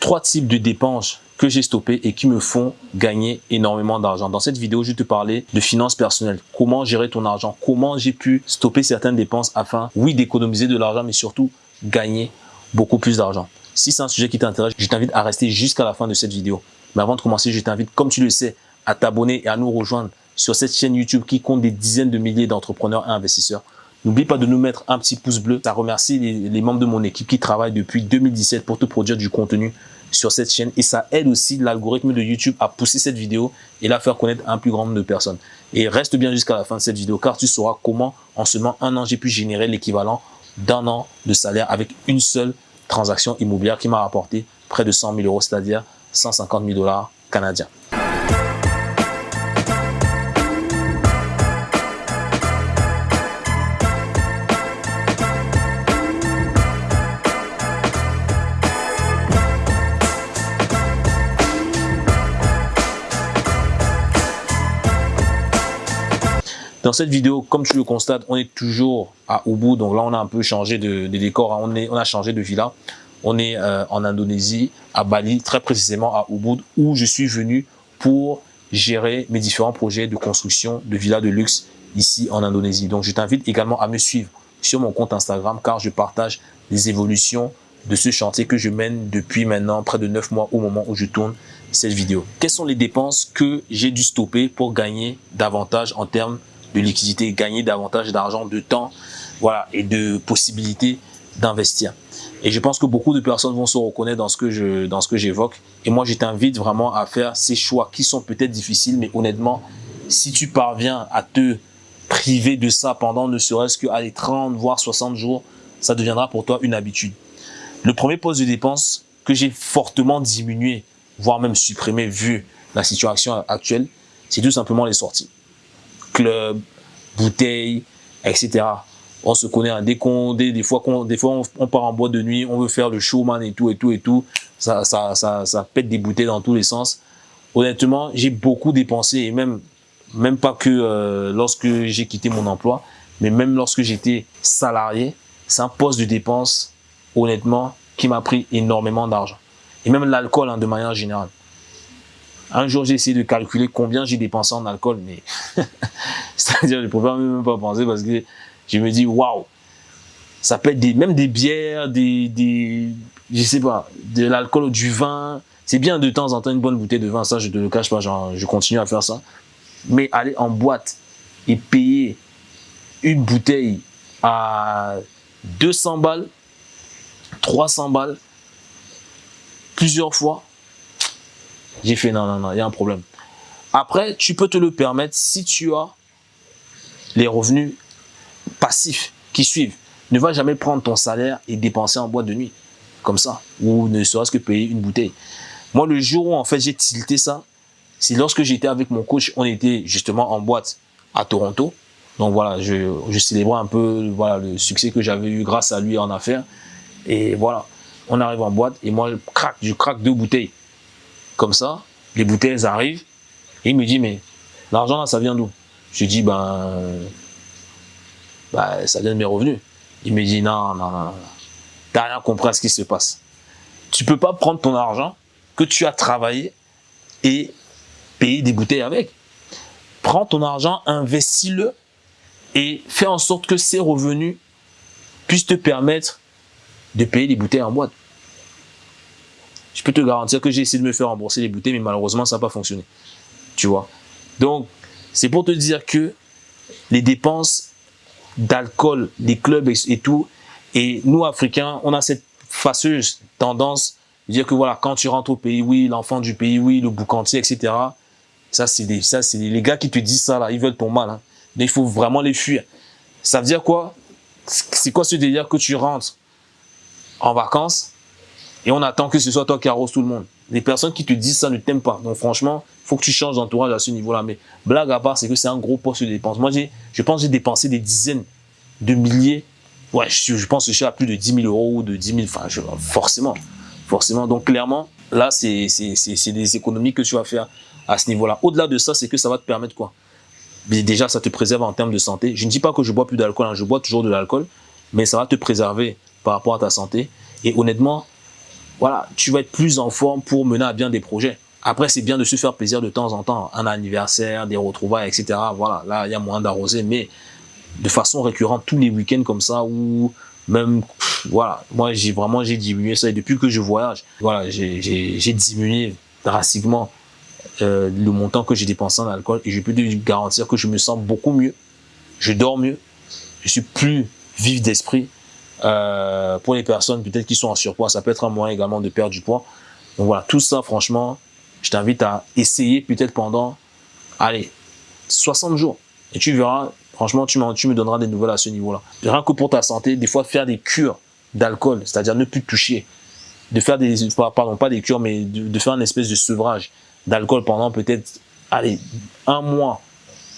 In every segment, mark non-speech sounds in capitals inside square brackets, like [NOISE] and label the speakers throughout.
Speaker 1: trois types de dépenses que j'ai stoppées et qui me font gagner énormément d'argent. Dans cette vidéo, je vais te parler de finances personnelles. Comment gérer ton argent? Comment j'ai pu stopper certaines dépenses afin, oui, d'économiser de l'argent, mais surtout gagner beaucoup plus d'argent? Si c'est un sujet qui t'intéresse, je t'invite à rester jusqu'à la fin de cette vidéo. Mais avant de commencer, je t'invite, comme tu le sais, à t'abonner et à nous rejoindre sur cette chaîne YouTube qui compte des dizaines de milliers d'entrepreneurs et investisseurs. N'oublie pas de nous mettre un petit pouce bleu. Ça remercie les, membres de mon équipe qui travaillent depuis 2017 pour te produire du contenu sur cette chaîne et ça aide aussi l'algorithme de YouTube à pousser cette vidéo et la faire connaître un plus grand nombre de personnes. Et reste bien jusqu'à la fin de cette vidéo car tu sauras comment en seulement un an j'ai pu générer l'équivalent d'un an de salaire avec une seule transaction immobilière qui m'a rapporté près de 100 000 euros, c'est-à-dire 150 000 dollars canadiens. Dans cette vidéo, comme tu le constates, on est toujours à Ubud. Donc là, on a un peu changé de, décor. On a changé de villa. On est euh, en Indonésie, à Bali, très précisément à Ubud, où je suis venu pour gérer mes différents projets de construction de villas de luxe ici en Indonésie. Donc, je t'invite également à me suivre sur mon compte Instagram car je partage les évolutions de ce chantier que je mène depuis maintenant près de 9 mois au moment où je tourne cette vidéo. Quelles sont les dépenses que j'ai dû stopper pour gagner davantage en termes de liquidité, gagner davantage d'argent, de temps, voilà, et de possibilités d'investir. Et je pense que beaucoup de personnes vont se reconnaître dans ce que j'évoque. Et moi, je t'invite vraiment à faire ces choix qui sont peut-être difficiles, mais honnêtement, si tu parviens à te priver de ça pendant ne serait-ce que 30, voire 60 jours, ça deviendra pour toi une habitude. Le premier poste de dépense que j'ai fortement diminué, voire même supprimé vu la situation actuelle, c'est tout simplement les sorties club, bouteilles, etc. On se connaît, des, fois, des fois on, part en boîte de nuit, on veut faire le showman et tout, et tout, et tout. Ça, ça, ça, ça pète des bouteilles dans tous les sens. Honnêtement, j'ai beaucoup dépensé et même, même pas que euh, lorsque j'ai quitté mon emploi, mais même lorsque j'étais salarié, c'est un poste de dépense, honnêtement, qui m'a pris énormément d'argent. Et même l'alcool, hein, de manière générale. Un jour, j'ai essayé de calculer combien j'ai dépensé en alcool, mais [LAUGHS] c'est-à-dire, je ne pouvais même pas penser parce que je me dis, waouh, ça peut être des, même des bières, des, des, je sais pas, de l'alcool, du vin. C'est bien de temps en temps une bonne bouteille de vin, ça je ne te le cache pas, je continue à faire ça. Mais aller en boîte et payer une bouteille à 200 balles, 300 balles, plusieurs fois, j'ai fait non, non, non, il y a un problème. Après, tu peux te le permettre si tu as les revenus passifs qui suivent. Ne va jamais prendre ton salaire et dépenser en boîte de nuit, comme ça, ou ne serait-ce que payer une bouteille. Moi, le jour où en fait j'ai tilté ça, c'est lorsque j'étais avec mon coach, on était justement en boîte à Toronto. Donc voilà, je, célébrais un peu voilà, le succès que j'avais eu grâce à lui en affaires. Et voilà, on arrive en boîte et moi, je je craque deux bouteilles. Comme ça, les bouteilles arrivent. Et il me dit, mais l'argent là, ça vient d'où? Je dis, ben, ben, ça vient de mes revenus. Il me dit, non, non, non, non. T'as rien compris à ce qui se passe. Tu peux pas prendre ton argent que tu as travaillé et payer des bouteilles avec. Prends ton argent, investis-le et fais en sorte que ces revenus puissent te permettre de payer des bouteilles en boîte je peux te garantir que j'ai essayé de me faire rembourser les bouteilles, mais malheureusement, ça n'a pas fonctionné. Tu vois Donc, c'est pour te dire que les dépenses d'alcool, des clubs et, tout, et nous, Africains, on a cette fâcheuse tendance de dire que voilà, quand tu rentres au pays, oui, l'enfant du pays, oui, le boucantier, etc. Ça, c'est les gars qui te disent ça, là, ils veulent ton mal. Hein. Mais il faut vraiment les fuir. Ça veut dire quoi? C'est quoi ce délire que tu rentres en vacances? Et on attend que ce soit toi qui arrose tout le monde. Les personnes qui te disent ça ne t'aiment pas. Donc franchement, il faut que tu changes d'entourage à ce niveau-là. Mais blague à part, c'est que c'est un gros poste de dépense. Moi, je pense que j'ai dépensé des dizaines de milliers. Ouais, je, pense que je suis à plus de 10 000 euros ou de 10 000. Enfin, forcément. Forcément. Donc clairement, là, c'est des économies que tu vas faire à ce niveau-là. Au-delà de ça, c'est que ça va te permettre quoi? Déjà, ça te préserve en termes de santé. Je ne dis pas que je bois plus d'alcool, hein. je bois toujours de l'alcool, mais ça va te préserver par rapport à ta santé. Et honnêtement, voilà, tu vas être plus en forme pour mener à bien des projets. Après, c'est bien de se faire plaisir de temps en temps, un anniversaire, des retrouvailles, etc. Voilà, là, il y a moins d'arroser, mais de façon récurrente, tous les week-ends comme ça, ou même, voilà, moi, j'ai vraiment, j'ai diminué ça. Et depuis que je voyage, voilà, j'ai diminué drastiquement euh, le montant que j'ai dépensé en alcool et je peux te garantir que je me sens beaucoup mieux, je dors mieux, je suis plus vif d'esprit. Euh, pour les personnes peut-être qui sont en surpoids, ça peut être un moyen également de perdre du poids. Donc voilà, tout ça, franchement, je t'invite à essayer peut-être pendant, allez, 60 jours. Et tu verras, franchement, tu, tu me donneras des nouvelles à ce niveau-là. Rien que pour ta santé, des fois, faire des cures d'alcool, c'est-à-dire ne plus toucher, de faire des, pardon, pas des cures, mais de, faire une espèce de sevrage d'alcool pendant peut-être, allez, un mois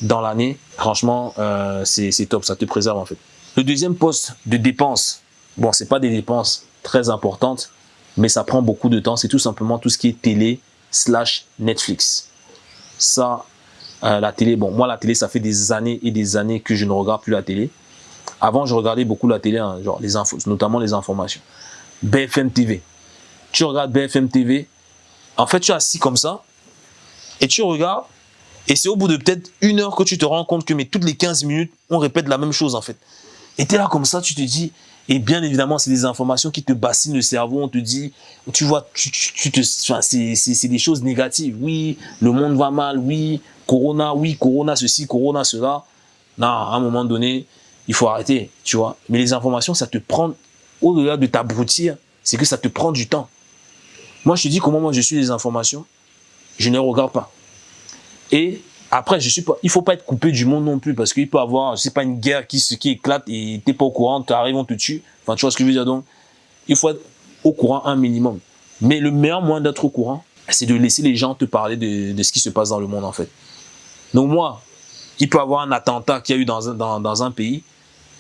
Speaker 1: dans l'année, franchement, euh, c'est top, ça te préserve en fait. Le deuxième poste de dépenses, bon, c'est pas des dépenses très importantes, mais ça prend beaucoup de temps, c'est tout simplement tout ce qui est télé slash Netflix. Ça, euh, la télé, bon, moi la télé, ça fait des années et des années que je ne regarde plus la télé. Avant, je regardais beaucoup la télé, hein, genre les infos, notamment les informations. BFM TV. Tu regardes BFM TV, en fait, tu es assis comme ça, et tu regardes, et c'est au bout de peut-être une heure que tu te rends compte que mais toutes les 15 minutes, on répète la même chose en fait. Et tu es là comme ça, tu te dis, et bien évidemment, c'est des informations qui te bassinent le cerveau, on te dit, tu vois, tu, tu, te, c'est des choses négatives. Oui, le monde va mal, oui, Corona, oui, Corona ceci, Corona cela. Non, à un moment donné, il faut arrêter, tu vois. Mais les informations, ça te prend, au-delà de t'abrutir, c'est que ça te prend du temps. Moi, je te dis comment moi je suis les informations, je ne regarde pas. Et après, je suis pas, il faut pas être coupé du monde non plus parce qu'il peut avoir, c'est pas une guerre qui, qui éclate et t'es pas au courant, tu arrives, on te tue. Enfin, tu vois ce que je veux dire donc. Il faut être au courant un minimum. Mais le meilleur moyen d'être au courant, c'est de laisser les gens te parler de, ce qui se passe dans le monde en fait. Donc moi, il peut avoir un attentat qu'il y a eu dans un, dans, un pays.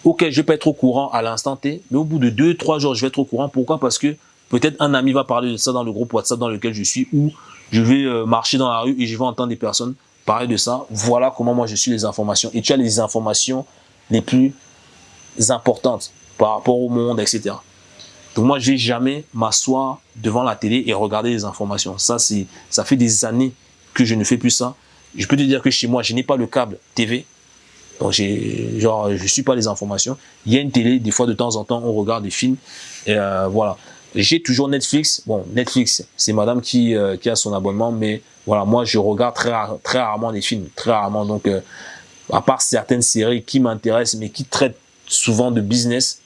Speaker 1: Ok, je peux être au courant à l'instant T, mais au bout de deux, trois jours, je vais être au courant. Pourquoi? Parce que peut-être un ami va parler de ça dans le groupe WhatsApp dans lequel je suis ou je vais euh, marcher dans la rue et je vais entendre des personnes parler de ça. Voilà comment moi je suis les informations. Et tu as les informations les plus importantes par rapport au monde, etc. Donc moi, je vais jamais m'asseoir devant la télé et regarder les informations. Ça, c'est, ça fait des années que je ne fais plus ça. Je peux te dire que chez moi, je n'ai pas le câble TV. Donc, j'ai, genre, je suis pas les informations. Il y a une télé, des fois, de temps en temps, on regarde des films. Et euh, voilà. J'ai toujours Netflix. Bon, Netflix, c'est madame qui, euh, qui a son abonnement, mais voilà, moi, je regarde très, très rarement des films, très rarement. Donc, euh, à part certaines séries qui m'intéressent, mais qui traitent souvent de business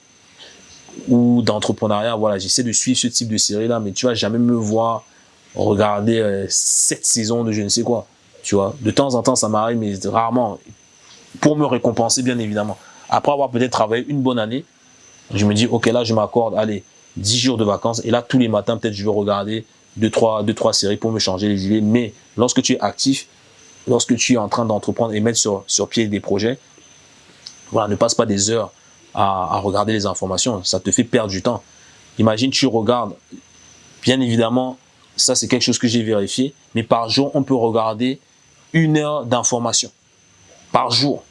Speaker 1: ou d'entrepreneuriat, voilà, j'essaie de suivre ce type de série-là, mais tu vas jamais me voir regarder euh, cette saison de je ne sais quoi, tu vois. De temps en temps, ça m'arrive, mais rarement, pour me récompenser, bien évidemment. Après avoir peut-être travaillé une bonne année, je me dis, ok, là, je m'accorde, allez, 10 jours de vacances, et là, tous les matins, peut-être, je vais regarder deux, trois, deux, trois séries pour me changer les idées. Mais lorsque tu es actif, lorsque tu es en train d'entreprendre et mettre sur, sur pied des projets, voilà, ne passe pas des heures à, regarder les informations. Ça te fait perdre du temps. Imagine, tu regardes, bien évidemment, ça c'est quelque chose que j'ai vérifié, mais par jour, on peut regarder une heure d'information. Par jour.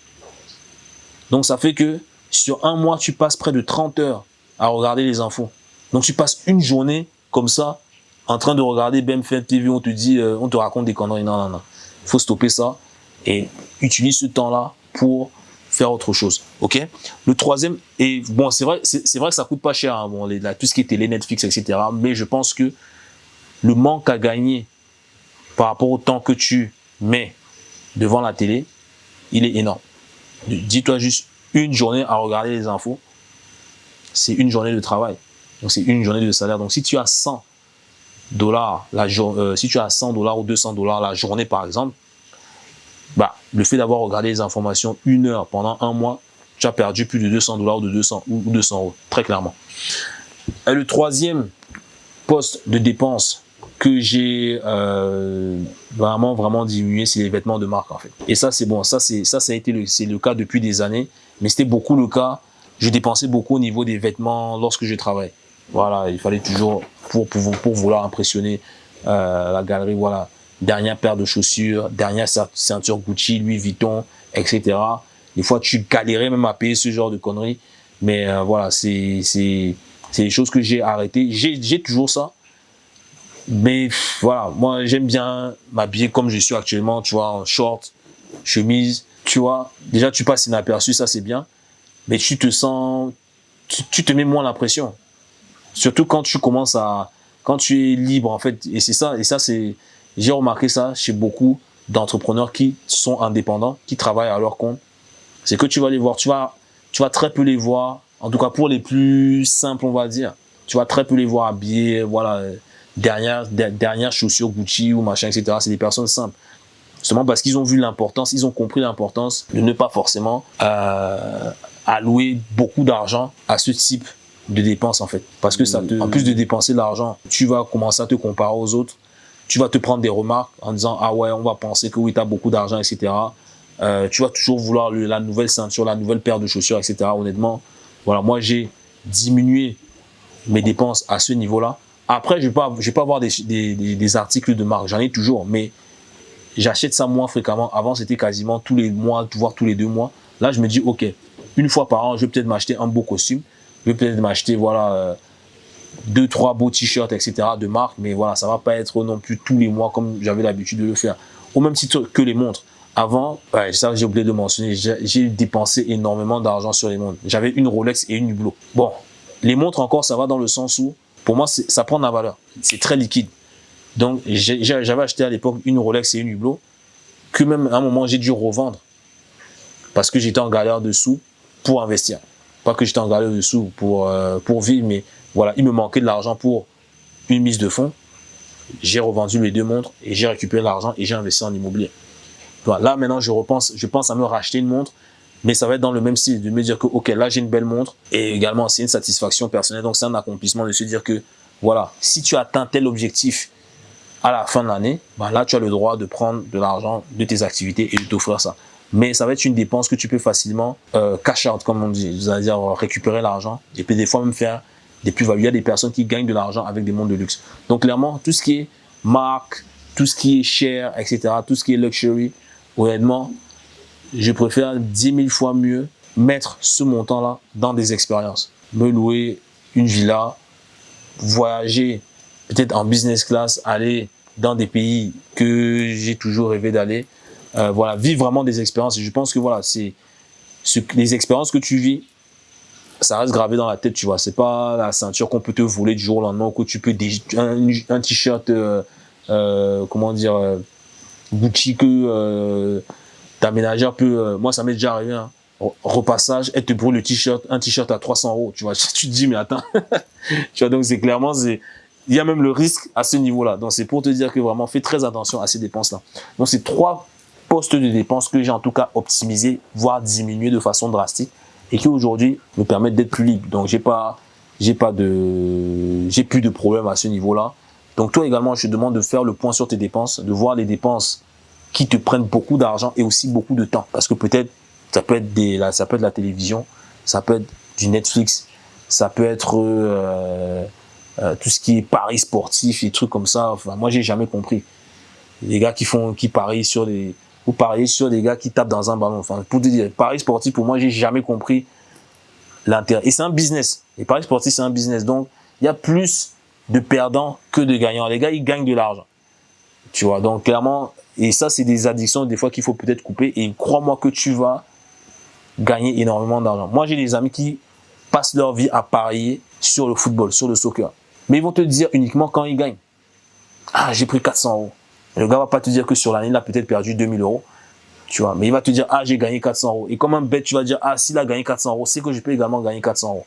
Speaker 1: Donc ça fait que sur un mois, tu passes près de 30 heures à regarder les infos. Donc tu passes une journée comme ça en train de regarder BMF TV, on te dit, euh, on te raconte des conneries. Non, non, non. Il faut stopper ça et utilise ce temps-là pour faire autre chose. OK? Le troisième, et bon, c'est vrai, c'est vrai que ça coûte pas cher, hein, bon, tout ce qui est télé, Netflix, etc. Mais je pense que le manque à gagner par rapport au temps que tu mets devant la télé, il est énorme. Dis-toi juste une journée à regarder les infos, c'est une journée de travail. Donc, c'est une journée de salaire. Donc, si tu as 100 dollars, la euh, si tu as 100 dollars ou 200 dollars la journée par exemple, bah, le fait d'avoir regardé les informations une heure pendant un mois, tu as perdu plus de 200 dollars ou de 200 ou 200 euros, très clairement. Et le troisième poste de dépense que j'ai euh, vraiment vraiment diminué, c'est les vêtements de marque en fait. Et ça c'est bon, ça c'est ça ça a été le c'est le cas depuis des années, mais c'était beaucoup le cas. Je dépensais beaucoup au niveau des vêtements lorsque je travaillais. Voilà, il fallait toujours, pour, pour, pour vouloir impressionner euh, la galerie, voilà, dernière paire de chaussures, dernière ceinture Gucci, Louis Vuitton, etc. Des fois, tu galérais même à payer ce genre de conneries. Mais euh, voilà, c'est des choses que j'ai arrêtées. J'ai toujours ça, Mais voilà, moi j'aime bien m'habiller comme je suis actuellement, tu vois, en short, chemise, tu vois. Déjà tu passes inaperçu, ça c'est bien. Mais tu te sens, tu, te mets moins la pression. Surtout quand tu commences à, quand tu es libre en fait. Et c'est ça, et ça c'est, j'ai remarqué ça chez beaucoup d'entrepreneurs qui sont indépendants, qui travaillent à leur compte. C'est que tu vas les voir, tu vas, tu vas très peu les voir, en tout cas pour les plus simples on va dire. Tu vas très peu les voir habillés, voilà, dernière, dernière chaussures Gucci ou machin, etc. C'est des personnes simples. Justement parce qu'ils ont vu l'importance, ils ont compris l'importance de ne pas forcément euh, allouer beaucoup d'argent à ce type de dépenses en fait. Parce que ça en plus de dépenser l'argent, tu vas commencer à te comparer aux autres. Tu vas te prendre des remarques en disant « Ah ouais, on va penser que oui, tu as beaucoup d'argent, etc. Euh, tu vas toujours vouloir la nouvelle ceinture, la nouvelle paire de chaussures, etc. Honnêtement, voilà, moi j'ai diminué mes dépenses à ce niveau-là après, je ne vais, pas, vais pas avoir des, articles de marque, j'en ai toujours, mais j'achète ça moins fréquemment. Avant, c'était quasiment tous les mois, voire tous les deux mois. Là, je me dis, OK, une fois par an, je vais peut-être m'acheter un beau costume. Je vais peut-être m'acheter, voilà, euh, deux, trois beaux t-shirts, etc. de marque. Mais voilà, ça va pas être non plus tous les mois comme j'avais l'habitude de le faire. Au même titre que les montres. Avant, ça j'ai oublié de mentionner, j'ai dépensé énormément d'argent sur les montres. J'avais une Rolex et une Hublot. Bon, les montres encore, ça va dans le sens où pour moi, ça prend de la valeur. C'est très liquide. Donc, j'avais acheté à l'époque une Rolex et une Hublot, que même à un moment, j'ai dû revendre parce que j'étais en galère de sous pour investir. Que j'étais en galère de sous pour, euh, pour vivre, mais voilà, il me manquait de l'argent pour une mise de fonds. J'ai revendu les deux montres et j'ai récupéré l'argent et j'ai investi en immobilier. là, maintenant, je repense, je pense à me racheter une montre mais ça va être dans le même style, de me dire que, ok, là, j'ai une belle montre, et également, c'est une satisfaction personnelle, donc c'est un accomplissement de se dire que, voilà, si tu atteins tel objectif à la fin de l'année, bah là, tu as le droit de prendre de l'argent de tes activités et de t'offrir ça. Mais ça va être une dépense que tu peux facilement euh, cash out, comme on dit, c'est-à-dire récupérer l'argent, et puis des fois même faire des plus-values. Il y a des personnes qui gagnent de l'argent avec des montres de luxe. Donc clairement, tout ce qui est marque, tout ce qui est cher, etc., tout ce qui est luxury, honnêtement, je préfère 10 000 fois mieux mettre ce montant-là dans des expériences. Me louer une villa, voyager peut-être en business class, aller dans des pays que j'ai toujours rêvé d'aller. Euh, voilà, vivre vraiment des expériences. Et je pense que voilà, c'est les expériences que tu vis, ça reste gravé dans la tête, tu vois. C'est pas la ceinture qu'on peut te voler du jour au lendemain, que tu peux un, t-shirt, euh, euh, comment dire, Gucci que ta ménagère peut, moi ça m'est déjà arrivé, hein, repassage, elle te brûle le t-shirt, un t-shirt à 300 euros, tu vois, [LAUGHS] tu te dis mais attends, [LAUGHS] tu vois donc c'est clairement, il y a même le risque à ce niveau-là, donc c'est pour te dire que vraiment fais très attention à ces dépenses-là. Donc c'est trois postes de dépenses que j'ai en tout cas optimisé, voire diminué de façon drastique et qui aujourd'hui me permettent d'être plus libre. Donc j'ai pas, j'ai pas de, j'ai plus de problème à ce niveau-là. Donc toi également, je te demande de faire le point sur tes dépenses, de voir les dépenses qui te prennent beaucoup d'argent et aussi beaucoup de temps. Parce que peut-être, ça peut être des, ça peut être la télévision, ça peut être du Netflix, ça peut être euh, euh, tout ce qui est paris sportif et trucs comme ça. Enfin, moi, j'ai jamais compris. Les gars qui font, qui parient sur des, parier sur des gars qui tapent dans un ballon. Pour te dire, paris sportif, pour moi, j'ai jamais compris l'intérêt. Et c'est un business. Et paris sportif, c'est un business. Donc, il y a plus de perdants que de gagnants. Les gars, ils gagnent de l'argent. Tu vois, donc clairement, et ça, c'est des addictions des fois qu'il faut peut-être couper. Et crois-moi que tu vas gagner énormément d'argent. Moi, j'ai des amis qui passent leur vie à parier sur le football, sur le soccer. Mais ils vont te dire uniquement quand ils gagnent. Ah, j'ai pris 400 euros. Le gars va pas te dire que sur l'année, il a peut-être perdu 2000 euros. Tu vois, mais il va te dire, ah, j'ai gagné 400 euros. Et comme un bête, tu vas dire, ah, s'il a gagné 400 euros, c'est que je peux également gagner 400 euros.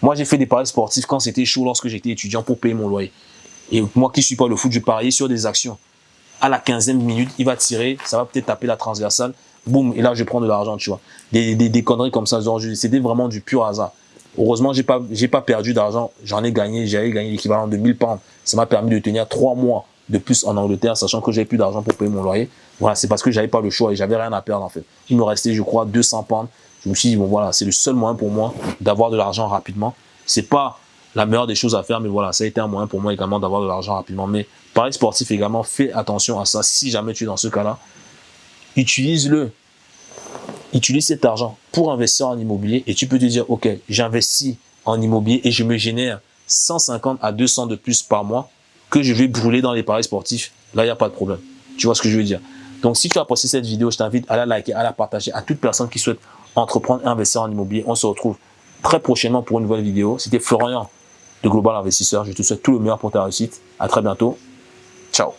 Speaker 1: Moi, j'ai fait des paris sportifs quand c'était chaud, lorsque j'étais étudiant pour payer mon loyer. Et moi qui suis pas le foot, je pariais sur des actions à la 15e minute, il va tirer, ça va peut-être taper la transversale, boum, et là je prends de l'argent, tu vois. Des, des, conneries comme ça, c'était vraiment du pur hasard. Heureusement, j'ai pas, pas perdu d'argent, j'en ai gagné, j'avais gagné l'équivalent de 1000 pounds. Ça m'a permis de tenir trois mois de plus en Angleterre, sachant que j'avais plus d'argent pour payer mon loyer. Voilà, c'est parce que j'avais pas le choix et j'avais rien à perdre en fait. Il me restait, je crois, 200 pounds. Je me suis dit, bon voilà, c'est le seul moyen pour moi d'avoir de l'argent rapidement. C'est pas la meilleure des choses à faire, mais voilà, ça a été un moyen pour moi également d'avoir de l'argent rapidement. Mais Paris sportif également, fais attention à ça. Si jamais tu es dans ce cas-là, utilise-le. Utilise cet argent pour investir en immobilier et tu peux te dire, OK, j'investis en immobilier et je me génère 150 à 200 de plus par mois. Que je vais brûler dans les paris sportifs, là, il n'y a pas de problème. Tu vois ce que je veux dire? Donc, si tu as apprécié cette vidéo, je t'invite à la liker, à la partager à toute personne qui souhaite entreprendre et investir en immobilier. On se retrouve très prochainement pour une nouvelle vidéo. C'était Florian de Global Investisseur. Je te souhaite tout le meilleur pour ta réussite. À très bientôt. Ciao